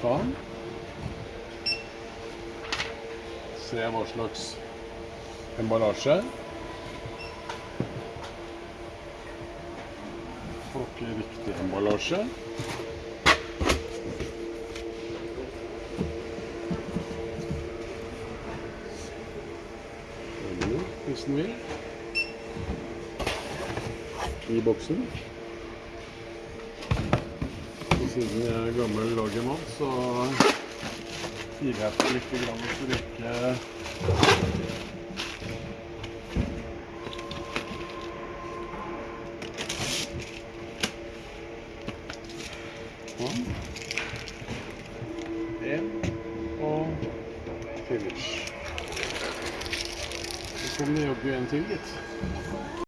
Sånn. Se hva slags emballasje. Plukke riktig emballasje. Hvis den vil. I boksen. Siden jeg er gammel lagermann, så gir jeg på litt grann for ikke Sånn. En og finish. Så kommer det jaggu en til, gitt.